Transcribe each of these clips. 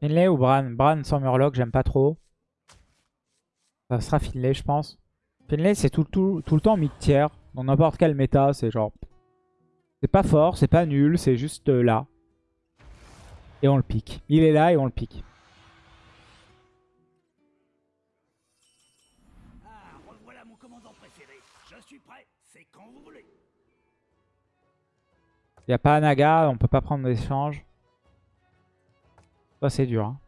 Finlay ou Bran? Bran sans Murloc, j'aime pas trop. Ça sera Finlay, je pense. Finlay, c'est tout, tout, tout le temps mid-tier. Dans n'importe quel méta, c'est genre... C'est pas fort, c'est pas nul, c'est juste euh, là. Et on le pique. Il est là et on le pique. Ah, revoilà mon commandant préféré. Je suis prêt, c'est quand vous voulez. Il n'y a pas Anaga, on peut pas prendre d'échange. Ça c'est dur. hein.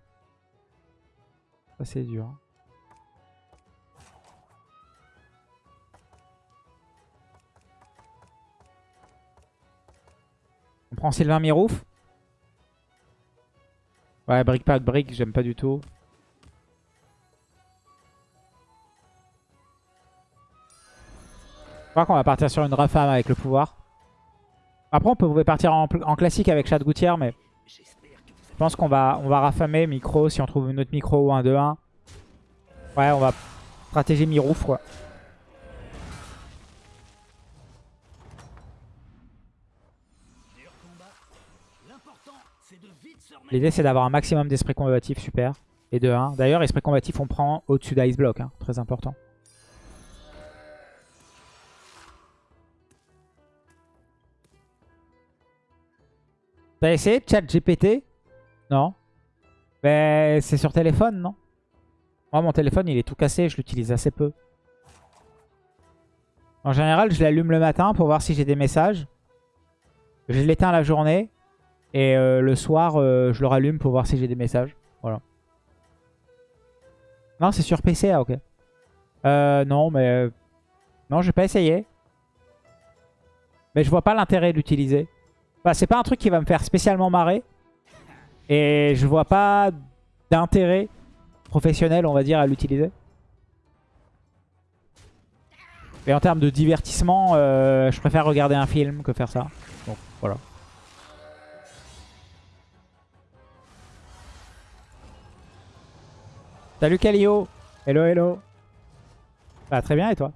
Ça c'est dur. On prend Sylvain Mirouf. Ouais, brick pas de brick, j'aime pas du tout. Je crois qu'on va partir sur une Rafam avec le pouvoir. Après, on peut partir en, classique avec Chad Gouttière, mais je pense qu'on va, on va raffamer micro si on trouve une autre micro ou un 2-1. Ouais, on va stratégie Mirouf, quoi. L'idée, c'est d'avoir un maximum d'esprit combatif, super. Et de 1. D'ailleurs, esprit combatif, on prend au-dessus d'Ice Block, hein, très important. T'as essayé chat GPT Non. Mais c'est sur téléphone, non? Moi, mon téléphone, il est tout cassé, je l'utilise assez peu. En général, je l'allume le matin pour voir si j'ai des messages. Je l'éteins la journée. Et euh, le soir, euh, je le rallume pour voir si j'ai des messages. Voilà. Non, c'est sur PC, ah ok. Euh, non, mais... euh, Non, j'ai pas essayé. Mais je vois pas l'intérêt de l'utiliser. Enfin, c'est pas un truc qui va me faire spécialement marrer. Et je vois pas d'intérêt professionnel, on va dire, à l'utiliser. Et en termes de divertissement, euh, je préfère regarder un film que faire ça. Donc, voilà. Salut Calio Hello, hello Bah très bien et toi?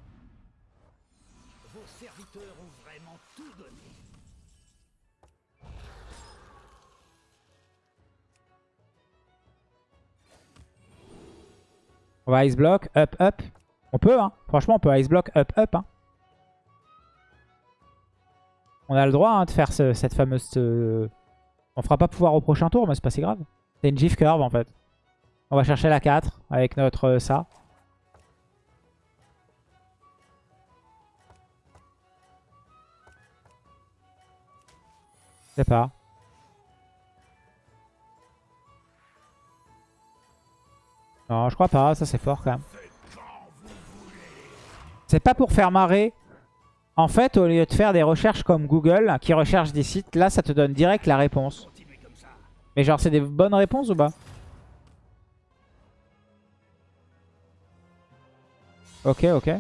On va ice block, up, up. On peut, hein. Franchement, on peut ice block, up, up. Hein. On a le droit hein, de faire ce- cette fameuse... euh, On fera pas pouvoir au prochain tour, mais c'est pas si grave. C'est une GIF curve, en fait. On va chercher la 4 avec notre euh, ça. Je sais pas. Non, je crois pas. Ça, c'est fort, quand même. C'est pas pour faire marrer. En fait, au lieu de faire des recherches comme Google, qui recherche des sites, là, ça te donne direct la réponse. Mais genre, c'est des bonnes réponses ou pas? Ok, ok.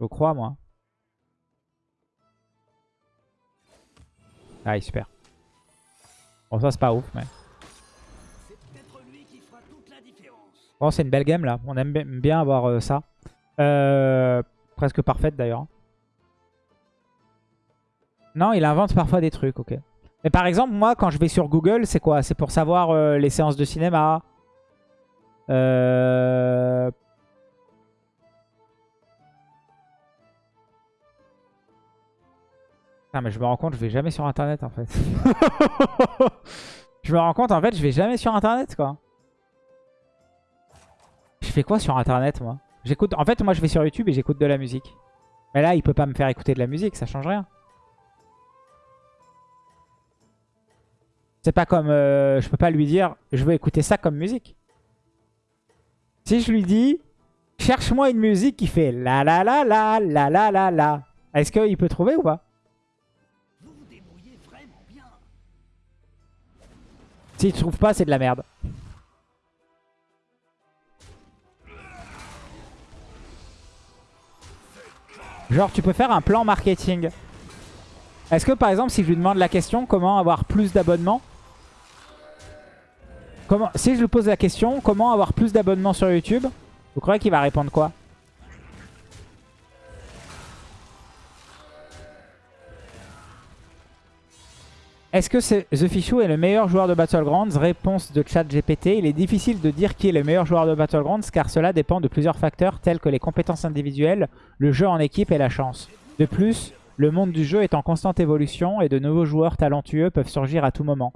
Je crois, moi. Ah, super. Bon, ça, c'est pas ouf, mais... Bon, c'est une belle game, là. On aime bi- bien avoir euh, ça. Euh, presque parfaite, d'ailleurs. Non, il invente parfois des trucs, ok. Mais par exemple, moi, quand je vais sur Google, c'est quoi? C'est pour savoir euh, les séances de cinéma. Euh... Ah, mais je me rends compte, je vais jamais sur Internet, en fait. je me rends compte, en fait, je vais jamais sur Internet, quoi. Je fais quoi sur Internet, moi? J'écoute. En fait, moi, je vais sur YouTube et j'écoute de la musique. Mais là, il peut pas me faire écouter de la musique, ça change rien. C'est pas comme... euh, je peux pas lui dire, je veux écouter ça comme musique. Si je lui dis, cherche-moi une musique qui fait la la la la la la la la. Est-ce qu'il peut trouver ou pas? S'il trouve pas, c'est de la merde. Genre, tu peux faire un plan marketing. Est-ce que, par exemple, si je lui demande la question, comment avoir plus d'abonnements? Si je lui pose la question, comment avoir plus d'abonnements sur YouTube? Vous croyez qu'il va répondre quoi? Est-ce que The Fichou est le meilleur joueur de Battlegrounds? Réponse de chat GPT. Il est difficile de dire qui est le meilleur joueur de Battlegrounds car cela dépend de plusieurs facteurs tels que les compétences individuelles, le jeu en équipe et la chance. De plus, le monde du jeu est en constante évolution et de nouveaux joueurs talentueux peuvent surgir à tout moment.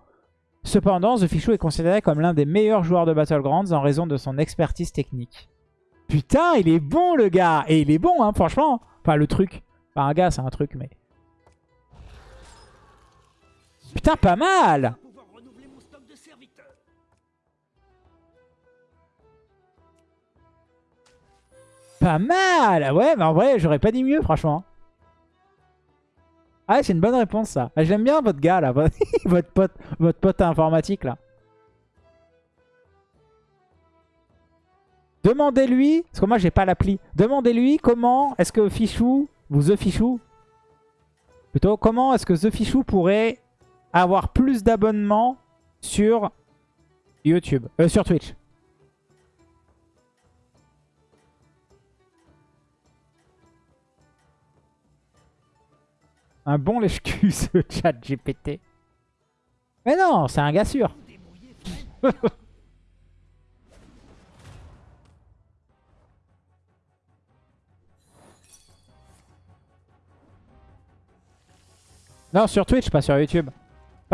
Cependant, The Fichou est considéré comme l'un des meilleurs joueurs de Battlegrounds en raison de son expertise technique. Putain, il est bon le gars Et il est bon, hein, franchement Enfin, le truc. Enfin, un gars, c'est un truc, mais... Putain, pas mal. Pas mal Ouais, mais en vrai, j'aurais pas dit mieux, franchement. Ah, c'est une bonne réponse, ça. Ah, J'aime bien votre gars, là. votre, pote, votre pote informatique, là. Demandez-lui, parce que moi, j'ai pas l'appli. Demandez-lui comment est-ce que Fichou, ou The Fichou, plutôt, comment est-ce que The Fichou pourrait avoir plus d'abonnements sur YouTube, euh, sur Twitch. Un bon lèche-cul, ce chat GPT. Mais non, c'est un gars sûr. non, sur Twitch, pas sur YouTube.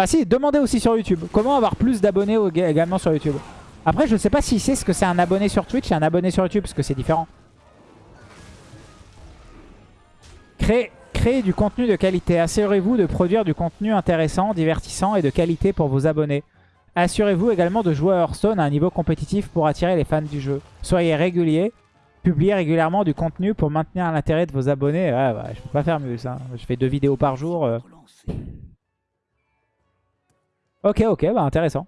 Bah si, demandez aussi sur YouTube. Comment avoir plus d'abonnés également sur YouTube? Après, je sais pas s'il sait ce que c'est un abonné sur Twitch et un abonné sur YouTube, parce que c'est différent. Créer, créer du contenu de qualité. Assurez-vous de produire du contenu intéressant, divertissant et de qualité pour vos abonnés. Assurez-vous également de jouer à Hearthstone à un niveau compétitif pour attirer les fans du jeu. Soyez régulier. Publiez régulièrement du contenu pour maintenir l'intérêt de vos abonnés. Ouais, ouais, je peux pas faire mieux ça. Je fais deux vidéos par jour. euh. Ok, ok, bah intéressant.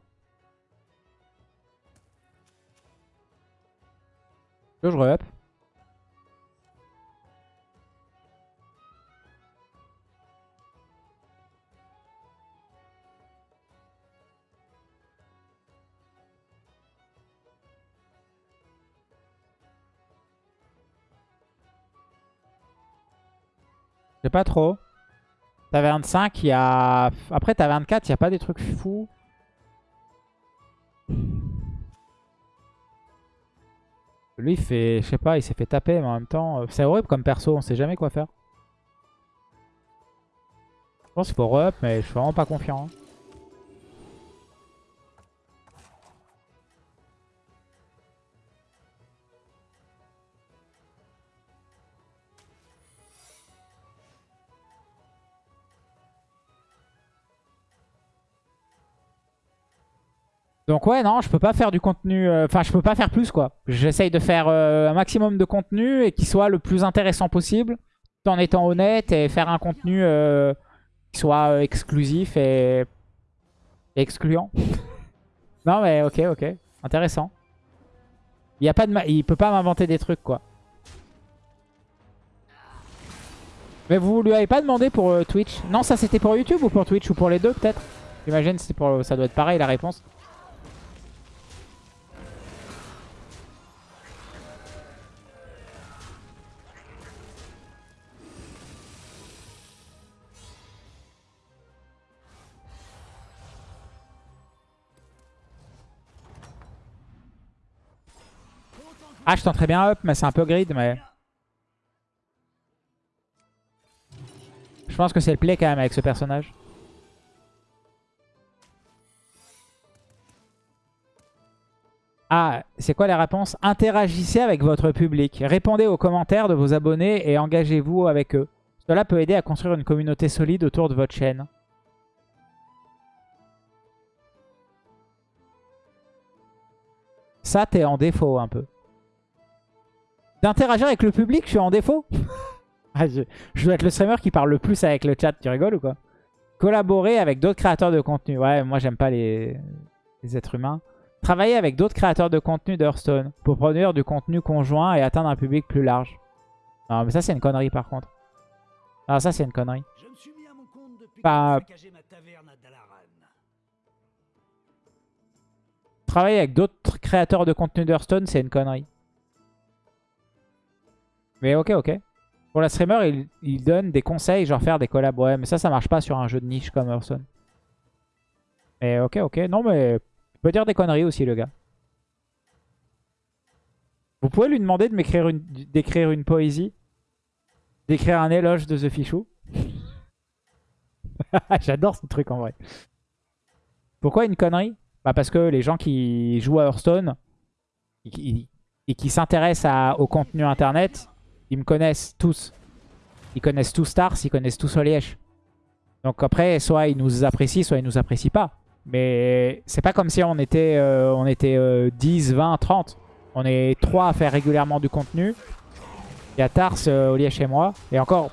Je re-up. Je pas trop. T'as 25, il y a... Après, t'as 24, il n'y a pas des trucs fous. Lui, il fait... Je sais pas, il s'est fait taper, mais en même temps... euh, C'est horrible comme perso, on sait jamais quoi faire. Je pense qu'il faut re-up, mais je suis vraiment pas confiant. hein. Donc ouais, non, je peux pas faire du contenu... euh, Enfin, je peux pas faire plus, quoi. J'essaye de faire euh, un maximum de contenu et qui soit le plus intéressant possible, tout en étant honnête et faire un contenu euh, qui soit exclusif et... excluant. non, mais ok, ok. Intéressant. Il, y a pas de il peut pas m'inventer des trucs, quoi. Mais vous lui avez pas demandé pour Twitch? Non, ça c'était pour YouTube ou pour Twitch ou pour les deux, peut-être? J'imagine pour... ça doit être pareil, la réponse. Ah, je tenterais bien up, mais c'est un peu grid, mais... Je pense que c'est le play quand même avec ce personnage. Ah, c'est quoi les réponses Interagissez avec votre public. Répondez aux commentaires de vos abonnés et engagez-vous avec eux. Cela peut aider à construire une communauté solide autour de votre chaîne. Ça, t'es en défaut un peu. D'interagir avec le public, je suis en défaut Ah, je, je dois être le streamer qui parle le plus avec le chat. Tu rigoles ou quoi? Collaborer avec d'autres créateurs de contenu. Ouais, moi j'aime pas les, les êtres humains. Travailler avec d'autres créateurs de contenu d'Hearthstone pour produire du contenu conjoint et atteindre un public plus large. Non, mais ça c'est une connerie par contre. Ah, ça c'est une connerie. Je me suis mis à mon compte depuis Bah, que ma taverne à Dalaran. Travailler avec d'autres créateurs de contenu d'Hearthstone, c'est une connerie. Mais ok, ok. Pour la streamer, il, donne des conseils, genre faire des collabs. Ouais, mais ça, ça marche pas sur un jeu de niche comme Hearthstone. Mais ok, ok. Non, mais il peut dire des conneries aussi, le gars. Vous pouvez lui demander de m'écrire une, d'écrire une poésie, d'écrire un éloge de The Fichou. J'adore ce truc en vrai. Pourquoi une connerie? Bah Parce que les gens qui jouent à Hearthstone et qui s'intéressent au contenu internet, ils me connaissent tous. Ils connaissent tous Stars, ils connaissent tous Oliège. Donc après, soit ils nous apprécient, soit ils nous apprécient pas. Mais c'est pas comme si on était, euh, on était 10, 20, 30. On est 3 à faire régulièrement du contenu. Il y a Tars, euh, et moi. Et encore,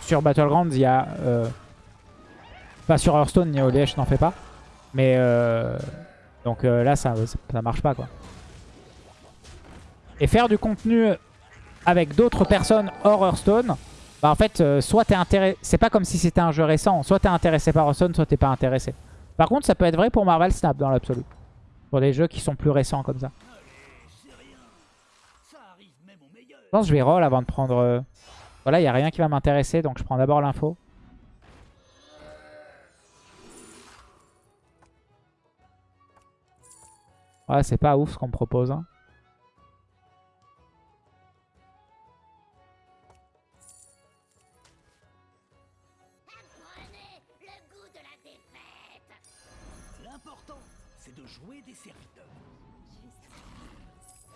sur Battlegrounds, il y a... Euh, pas sur Hearthstone, Oliège n'en fait pas. Mais euh, donc là, ça, ça marche pas quoi. Et faire du contenu avec d'autres personnes hors Hearthstone, bah en fait, euh, soit t'es intéressé... C'est pas comme si c'était un jeu récent. Soit t'es intéressé par Hearthstone, soit t'es pas intéressé. Par contre, ça peut être vrai pour Marvel Snap dans l'absolu. Pour des jeux qui sont plus récents comme ça. Je pense que je vais roll avant de prendre... Voilà, il n'y a rien qui va m'intéresser, donc je prends d'abord l'info. Ouais, c'est pas ouf ce qu'on me propose. Hein.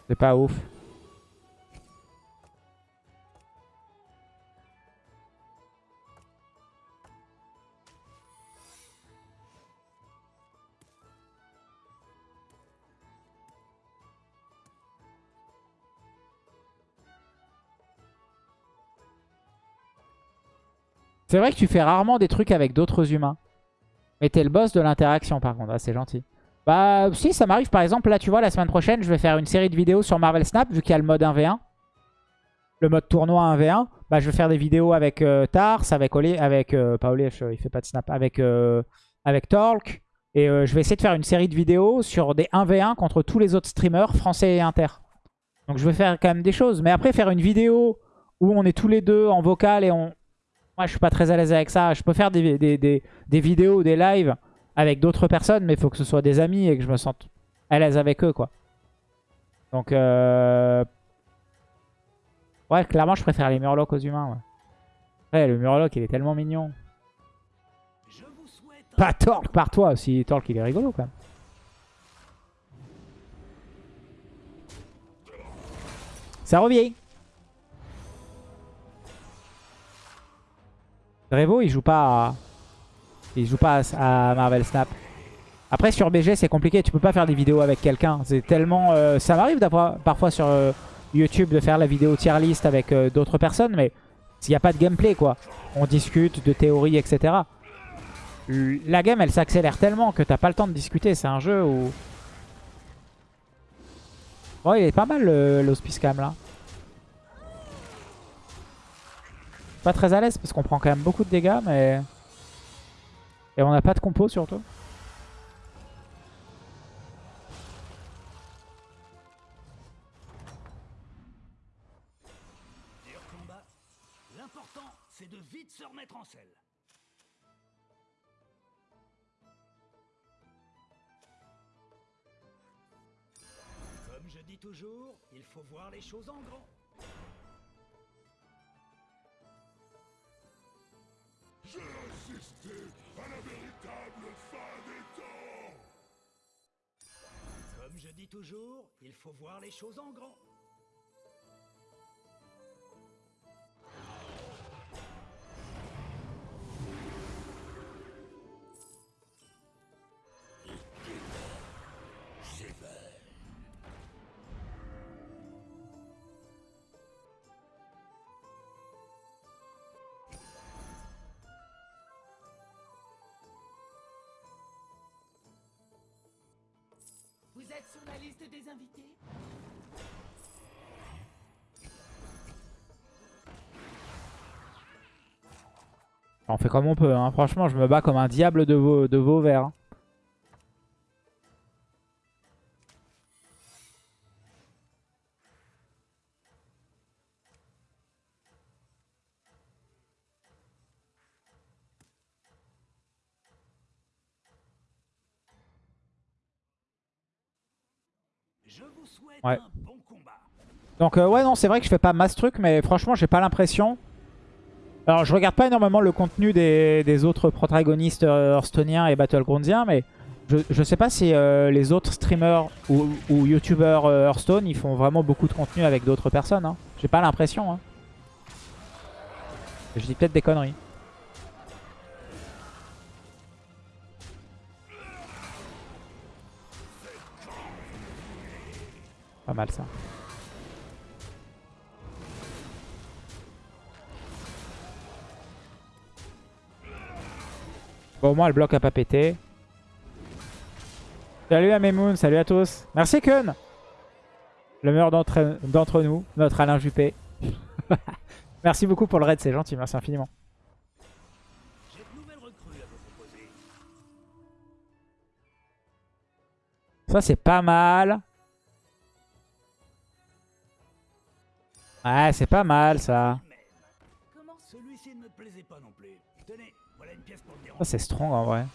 C'est pas ouf. C'est vrai que tu fais rarement des trucs avec d'autres humains. Mais t'es le boss de l'interaction par contre. Ah, c'est gentil. Bah si, ça m'arrive. Par exemple, là, tu vois, la semaine prochaine, je vais faire une série de vidéos sur Marvel Snap, vu qu'il y a le mode 1v1. Le mode tournoi 1v1. Bah, je vais faire des vidéos avec euh, Tars, avec Oli, avec... Euh, pas Oli, il fait pas de snap. Avec, euh, avec Torque. Et je vais essayer de faire une série de vidéos sur des 1v1 contre tous les autres streamers français et inter. Donc je vais faire quand même des choses. Mais après, faire une vidéo où on est tous les deux en vocal et on, moi, je suis pas très à l'aise avec ça. Je peux faire des, des, des, vidéos ou des lives avec d'autres personnes, mais il faut que ce soit des amis et que je me sente à l'aise avec eux, quoi. Donc, euh... ouais, clairement, je préfère les Murlocs aux humains. Ouais, le Murloc, il est tellement mignon. Pas Torque par toi aussi. Torque, il est rigolo, quand même. Ça revient. Revo, il joue pas à... Il joue pas à Marvel Snap. Après, sur BG, c'est compliqué. Tu peux pas faire des vidéos avec quelqu'un. C'est tellement... Euh, ça m'arrive parfois sur euh, YouTube de faire la vidéo tier list avec euh, d'autres personnes, mais s'il n'y a pas de gameplay, quoi. On discute de théories, etc. La game, elle s'accélère tellement que t'as pas le temps de discuter. C'est un jeu où... Bon, il est pas mal l'hospice cam là. Pas très à l'aise parce qu'on prend quand même beaucoup de dégâts, mais... Et on n'a pas de compo surtout. L'important, c'est de vite se remettre en selle. Comme je dis toujours, il faut voir les choses en grand. J'ai assisté Comme je dis toujours, il faut voir les choses en grand. Sur la On fait comme on peut, hein. franchement je me bats comme un diable de, vos, de Vauvert. Hein. Ouais. un bon combat. Donc euh, ouais non c'est vrai que je fais pas masse truc mais franchement j'ai pas l'impression. Alors je regarde pas énormément le contenu des, des autres protagonistes euh, Hearthstone'iens et Battlegroundsiens mais je, je sais pas si euh, les autres streamers ou, ou youtubeurs Hearthstone ils font vraiment beaucoup de contenu avec d'autres personnes. Hein. J'ai pas l'impression. Hein. Je dis peut-être des conneries. Pas mal ça. Bon, au moins, le bloc a pas pété. Salut à Memoun, salut à tous. Merci Kun Le meilleur d'entre nous, notre Alain Juppé. merci beaucoup pour le raid, c'est gentil, merci infiniment. Ça, c'est pas mal. Ouais, c'est pas mal ça. Même. Comment celui-ci ne me plaisait pas non plus. Tenez, voilà une pièce pour le Ça, déranger. c'est strong en vrai.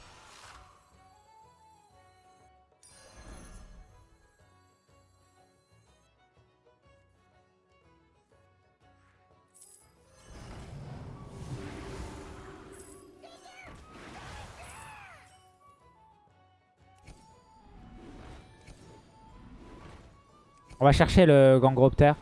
On va chercher le Gangropter.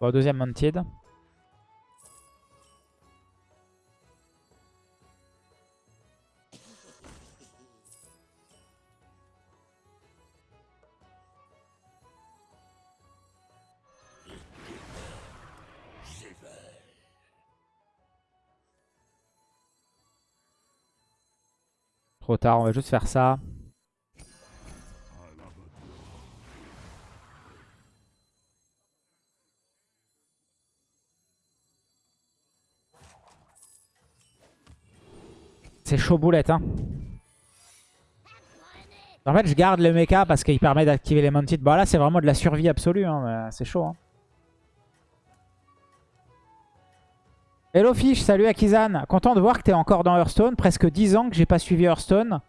Bon, deuxième Mounted. Trop tard, on va juste faire ça. C'est chaud boulette, hein. En fait, je garde le mecha parce qu'il permet d'activer les mounted. Bon, là, c'est vraiment de la survie absolue. Hein, c'est chaud. Hein. Hello Fish, salut Akizan. Content de voir que t'es encore dans Hearthstone. Presque 10 ans que j'ai pas suivi Hearthstone.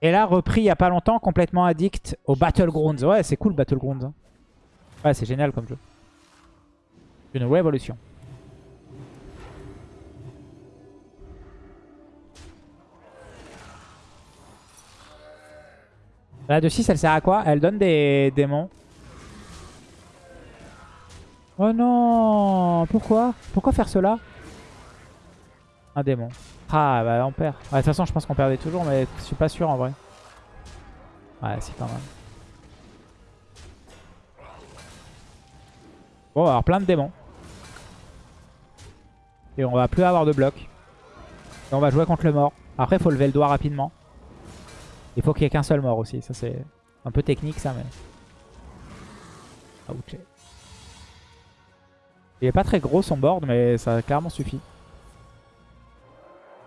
Et là, repris il y a pas longtemps, complètement addict au Battlegrounds. Ouais, c'est cool Battlegrounds. hein. Ouais, c'est génial comme jeu. Une révolution. La de 6, elle sert à quoi? Elle donne des démons. Oh non Pourquoi? Pourquoi faire cela? Un démon. Ah bah on perd. De toute façon je pense qu'on perdait toujours mais je suis pas sûr en vrai. Ouais c'est pas mal. Bon on va avoir plein de démons. Et on va plus avoir de blocs. Et on va jouer contre le mort. Après faut lever le doigt rapidement. Il faut qu'il y ait qu'un seul mort aussi. Ça c'est un peu technique ça mais... Ouch. Il est pas très gros son board, mais ça clairement suffit.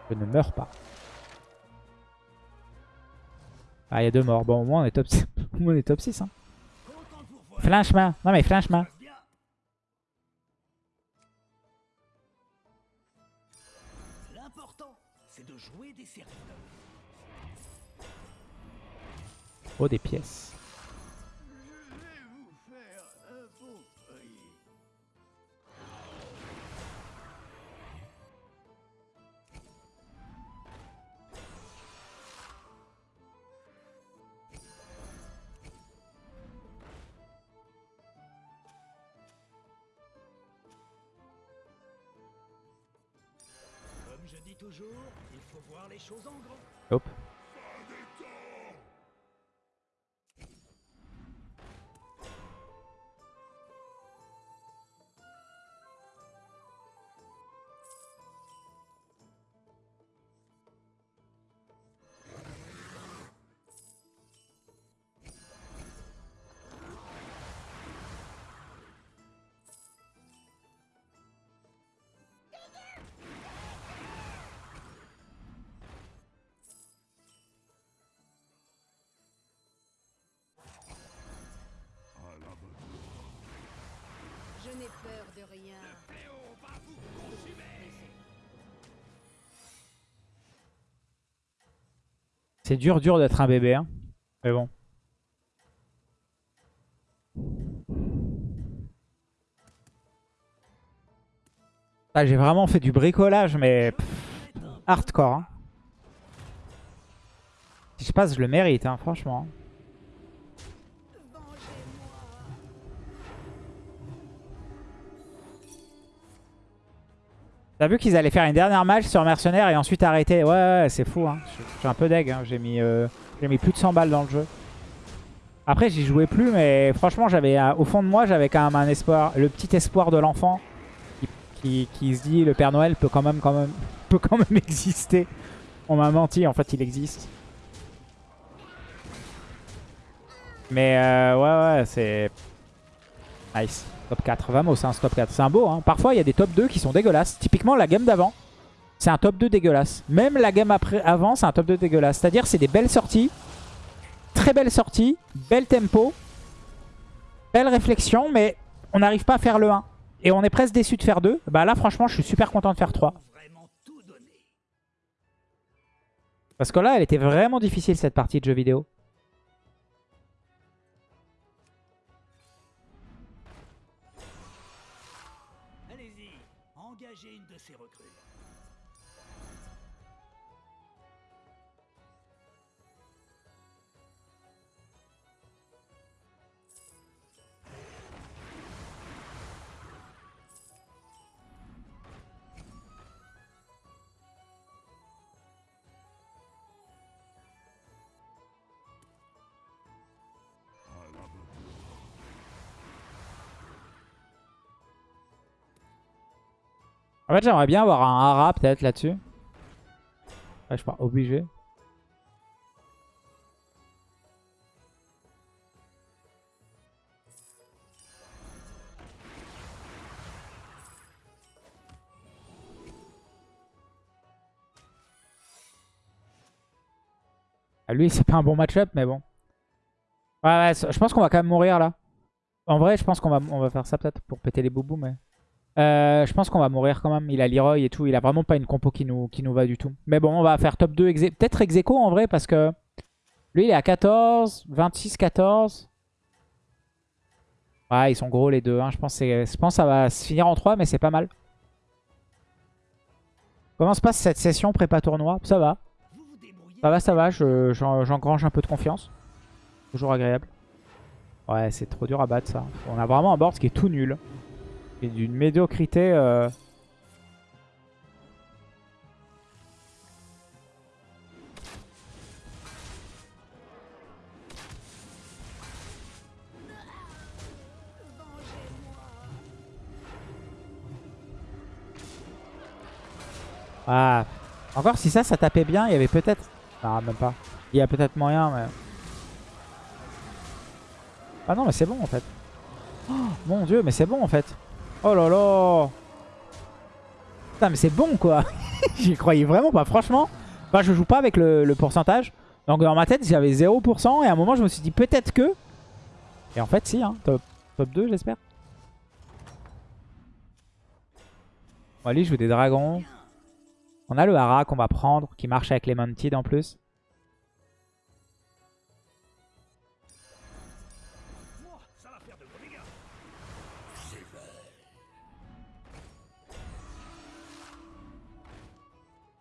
Je ne meurs pas. Ah, il y a deux morts. Bon, au moins on est top 6. au moins on est top 6 hein. Flinchement. Non mais flinchement. Oh, des pièces. Je vais vous faire un beau prix. Comme je dis toujours, il faut voir les choses en grand. Hop. Je n'ai peur de rien. C'est dur, dur d'être un bébé. Hein. Mais bon. Ah, J'ai vraiment fait du bricolage, mais pff, hardcore. hein. Si je passe, je le mérite, hein, franchement. T'as vu qu'ils allaient faire une dernière match sur Mercenaires et ensuite arrêter Ouais, ouais, c'est fou. Hein. Un peu deg. hein. J'ai mis, euh, mis plus de 100 balles dans le jeu. Après, j'y jouais plus, mais franchement, j'avais au fond de moi, j'avais quand même un espoir, le petit espoir de l'enfant qui, qui- qui se dit le Père Noël peut quand même, quand même, peut quand même exister. On m'a menti, en fait, il existe. Mais euh, ouais, ouais, c'est nice. Top 4. Vamos, c'est un top 4. C'est un beau. Hein. Parfois, il y a des top 2 qui sont dégueulasses. Typiquement, la game d'avant, c'est un top 2 dégueulasse. Même la game après, avant, c'est un top 2 dégueulasse. C'est-à-dire, c'est des belles sorties. Très belles sorties. Bel tempo. Belle réflexion, mais on n'arrive pas à faire le 1. Et on est presque déçu de faire 2. Bah là, franchement, je suis super content de faire 3. Vraiment tout donné. Parce que là, elle était vraiment difficile, cette partie de jeu vidéo. En fait, j'aimerais bien avoir un Hara peut-être là-dessus. Ouais, je suis pas obligé. Ah, lui, c'est pas un bon match-up, mais bon. Ouais, ouais, je pense qu'on va quand même mourir là. En vrai, je pense qu'on va, on va faire ça peut-être pour péter les boubous, mais... Euh, je pense qu'on va mourir quand même. Il a Leroy et tout. Il a vraiment pas une compo qui nous, qui nous va du tout. Mais bon, on va faire top 2. ex- Peut-être ex aequo, en vrai parce que lui il est à 14, 26, 14. Ouais, ils sont gros les deux. hein. Je, pense je pense que ça va se finir en 3, mais c'est pas mal. Comment se passe cette session prépa tournoi? Ça va. Ça va, ça va. je- j'en- J'engrange un peu de confiance. Toujours agréable. Ouais, c'est trop dur à battre ça. On a vraiment un board qui est tout nul. D'une médiocrité. euh, Ah. Encore si ça, ça tapait bien, il y avait peut-être... Non, même pas. Il y a peut-être moyen, mais... Ah non, mais c'est bon en fait. Oh, mon dieu, mais c'est bon en fait. Oh là là Putain, mais c'est bon quoi J'y croyais vraiment pas, franchement. Enfin, je joue pas avec le, pourcentage. Donc dans ma tête, j'avais 0%. Et à un moment, je me suis dit peut-être que... Et en fait, si, hein. Top, top 2, j'espère. Bon, allez, je joue des dragons. On a le hara qu'on va prendre, qui marche avec les Mantid en plus.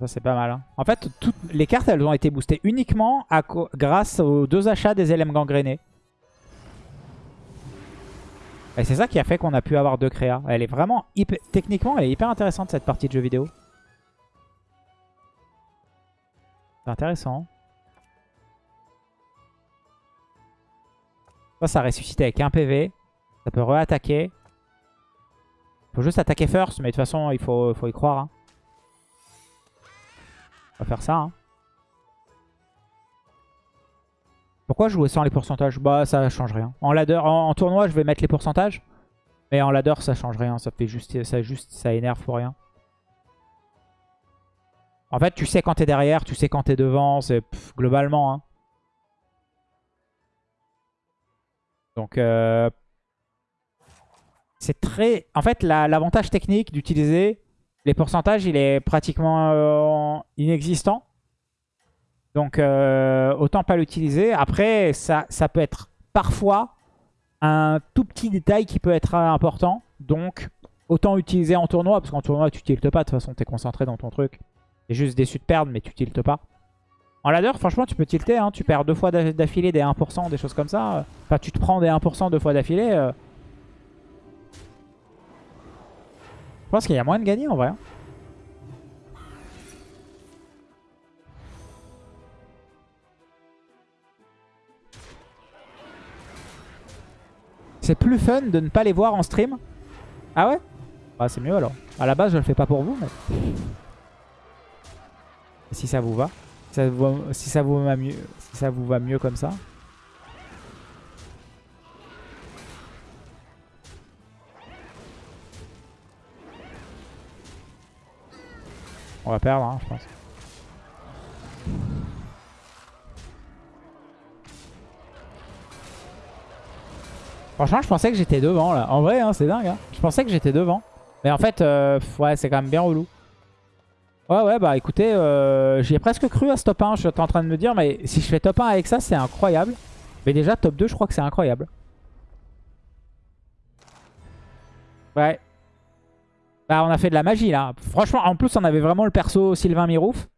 Ça c'est pas mal. hein. En fait, toutes les cartes elles ont été boostées uniquement grâce aux deux achats des LM gangrénés. Et c'est ça qui a fait qu'on a pu avoir deux créas. Elle est vraiment hyper... Techniquement, elle est hyper intéressante cette partie de jeu vidéo. C'est intéressant. Ça, ça ressuscite avec un PV. Ça peut re-attaquer. Faut juste attaquer first, mais de toute façon, il faut, faut y croire. hein. Faire ça. hein. Pourquoi jouer sans les pourcentages? Bah ça change rien. En ladder, en, tournoi je vais mettre les pourcentages. Mais en ladder ça change rien. Ça fait juste ça juste ça énerve pour rien. En fait tu sais quand t'es derrière, tu sais quand t'es devant, c'est globalement. hein. Donc euh, c'est très... En fait, la- l'avantage technique d'utiliser les pourcentages, il est pratiquement euh, inexistant. Donc, euh, autant pas l'utiliser. Après, ça, ça peut être parfois un tout petit détail qui peut être important. Donc, autant utiliser en tournoi, parce qu'en tournoi, tu tiltes pas. De toute façon, t'es concentré dans ton truc. T'es juste déçu de perdre, mais tu tiltes pas. En ladder, franchement, tu peux tilter. Hein. Tu perds deux fois d'a- d'affilée des 1%, des choses comme ça. Enfin, tu te prends des 1% deux fois d'affilée. euh. Pense qu'il y a moyen de gagner en vrai. hein. C'est plus fun de ne pas les voir en stream. Ah ouais? Ah c'est mieux alors. À la base je le fais pas pour vous mais... Si ça vous va. Si ça vous, va- si ça vous va mieux, si ça vous va mieux comme ça. On va perdre, hein, je pense. Franchement, je pensais que j'étais devant là. En vrai, hein, c'est dingue. hein. Je pensais que j'étais devant. Mais en fait, euh, ouais, c'est quand même bien relou. Ouais, ouais, bah écoutez, euh, j'y ai presque cru à ce top 1. Je suis en train de me dire, mais si je fais top 1 avec ça, c'est incroyable. Mais déjà, top 2, je crois que c'est incroyable. Ouais. Bah, on a fait de la magie là. Franchement, en plus, on avait vraiment le perso Sylvain Mirouf.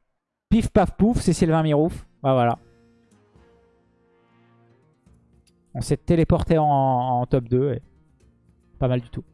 Pif paf pouf, c'est Sylvain Mirouf. Bah voilà. On s'est téléporté en, top 2 et pas mal du tout.